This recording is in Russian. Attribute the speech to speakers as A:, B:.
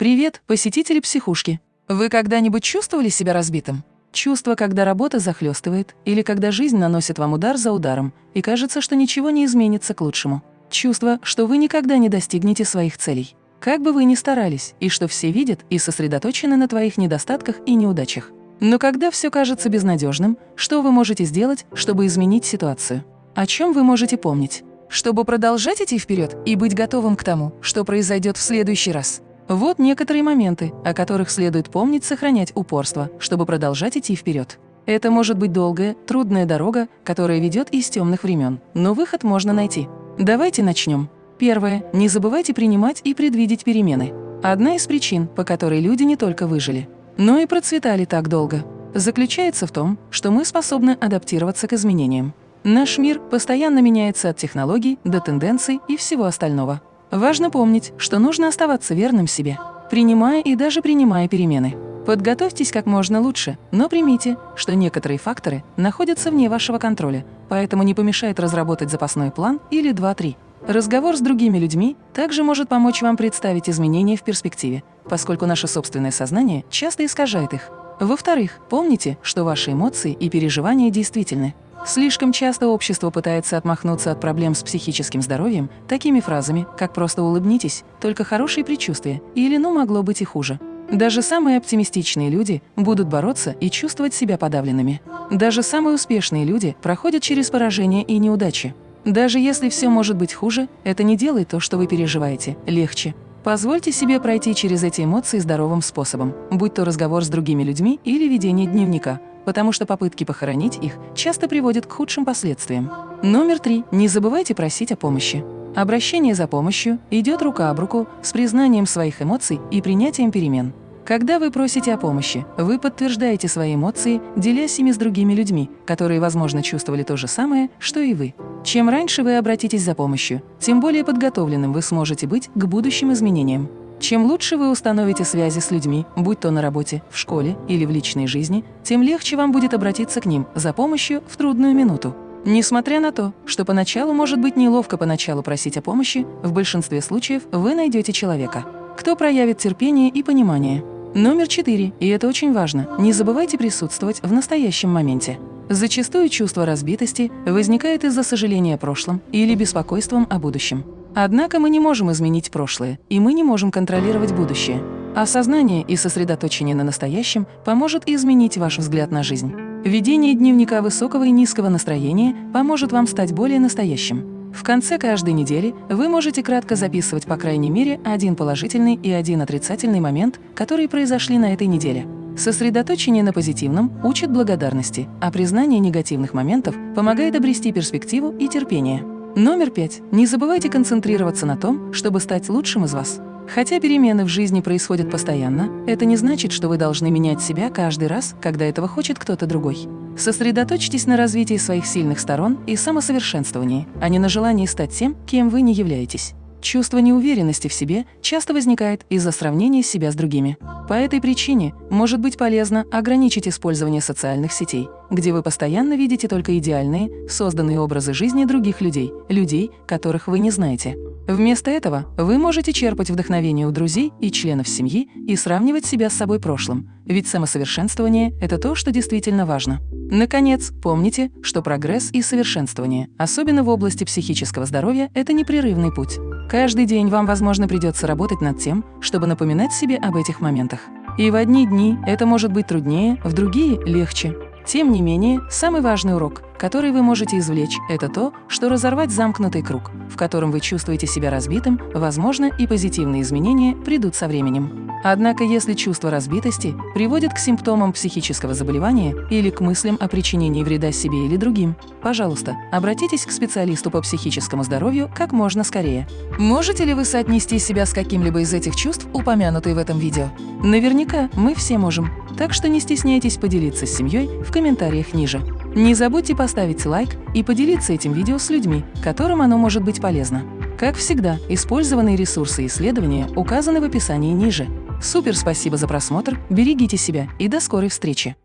A: Привет, посетители психушки! Вы когда-нибудь чувствовали себя разбитым? Чувство, когда работа захлестывает, или когда жизнь наносит вам удар за ударом, и кажется, что ничего не изменится к лучшему. Чувство, что вы никогда не достигнете своих целей. Как бы вы ни старались, и что все видят и сосредоточены на твоих недостатках и неудачах. Но когда все кажется безнадежным, что вы можете сделать, чтобы изменить ситуацию? О чем вы можете помнить? Чтобы продолжать идти вперед и быть готовым к тому, что произойдет в следующий раз. Вот некоторые моменты, о которых следует помнить сохранять упорство, чтобы продолжать идти вперед. Это может быть долгая, трудная дорога, которая ведет из темных времен, но выход можно найти. Давайте начнем. Первое. Не забывайте принимать и предвидеть перемены. Одна из причин, по которой люди не только выжили, но и процветали так долго, заключается в том, что мы способны адаптироваться к изменениям. Наш мир постоянно меняется от технологий до тенденций и всего остального. Важно помнить, что нужно оставаться верным себе, принимая и даже принимая перемены. Подготовьтесь как можно лучше, но примите, что некоторые факторы находятся вне вашего контроля, поэтому не помешает разработать запасной план или 2-3. Разговор с другими людьми также может помочь вам представить изменения в перспективе, поскольку наше собственное сознание часто искажает их. Во-вторых, помните, что ваши эмоции и переживания действительны. Слишком часто общество пытается отмахнуться от проблем с психическим здоровьем такими фразами, как «просто улыбнитесь», «только хорошие предчувствия» или «ну могло быть и хуже». Даже самые оптимистичные люди будут бороться и чувствовать себя подавленными. Даже самые успешные люди проходят через поражения и неудачи. Даже если все может быть хуже, это не делает то, что вы переживаете, легче. Позвольте себе пройти через эти эмоции здоровым способом, будь то разговор с другими людьми или ведение дневника, потому что попытки похоронить их часто приводят к худшим последствиям. Номер три. Не забывайте просить о помощи. Обращение за помощью идет рука об руку с признанием своих эмоций и принятием перемен. Когда вы просите о помощи, вы подтверждаете свои эмоции, делясь ими с другими людьми, которые, возможно, чувствовали то же самое, что и вы. Чем раньше вы обратитесь за помощью, тем более подготовленным вы сможете быть к будущим изменениям. Чем лучше вы установите связи с людьми, будь то на работе, в школе или в личной жизни, тем легче вам будет обратиться к ним за помощью в трудную минуту. Несмотря на то, что поначалу может быть неловко поначалу просить о помощи, в большинстве случаев вы найдете человека, кто проявит терпение и понимание. Номер четыре, и это очень важно, не забывайте присутствовать в настоящем моменте. Зачастую чувство разбитости возникает из-за сожаления о прошлом или беспокойством о будущем. Однако мы не можем изменить прошлое, и мы не можем контролировать будущее. Осознание и сосредоточение на настоящем поможет изменить ваш взгляд на жизнь. Ведение дневника высокого и низкого настроения поможет вам стать более настоящим. В конце каждой недели вы можете кратко записывать по крайней мере один положительный и один отрицательный момент, которые произошли на этой неделе. Сосредоточение на позитивном учит благодарности, а признание негативных моментов помогает обрести перспективу и терпение. Номер пять. Не забывайте концентрироваться на том, чтобы стать лучшим из вас. Хотя перемены в жизни происходят постоянно, это не значит, что вы должны менять себя каждый раз, когда этого хочет кто-то другой. Сосредоточьтесь на развитии своих сильных сторон и самосовершенствовании, а не на желании стать тем, кем вы не являетесь. Чувство неуверенности в себе часто возникает из-за сравнения себя с другими. По этой причине может быть полезно ограничить использование социальных сетей, где вы постоянно видите только идеальные, созданные образы жизни других людей, людей, которых вы не знаете. Вместо этого вы можете черпать вдохновение у друзей и членов семьи и сравнивать себя с собой прошлым, ведь самосовершенствование – это то, что действительно важно. Наконец, помните, что прогресс и совершенствование, особенно в области психического здоровья, это непрерывный путь. Каждый день вам, возможно, придется работать над тем, чтобы напоминать себе об этих моментах. И в одни дни это может быть труднее, в другие – легче. Тем не менее, самый важный урок, который вы можете извлечь, это то, что разорвать замкнутый круг, в котором вы чувствуете себя разбитым, возможно, и позитивные изменения придут со временем. Однако, если чувство разбитости приводит к симптомам психического заболевания или к мыслям о причинении вреда себе или другим, пожалуйста, обратитесь к специалисту по психическому здоровью как можно скорее. Можете ли вы соотнести себя с каким-либо из этих чувств, упомянутых в этом видео? Наверняка мы все можем. Так что не стесняйтесь поделиться с семьей в комментариях ниже. Не забудьте поставить лайк и поделиться этим видео с людьми, которым оно может быть полезно. Как всегда, использованные ресурсы и исследования указаны в описании ниже. Супер спасибо за просмотр, берегите себя и до скорой встречи!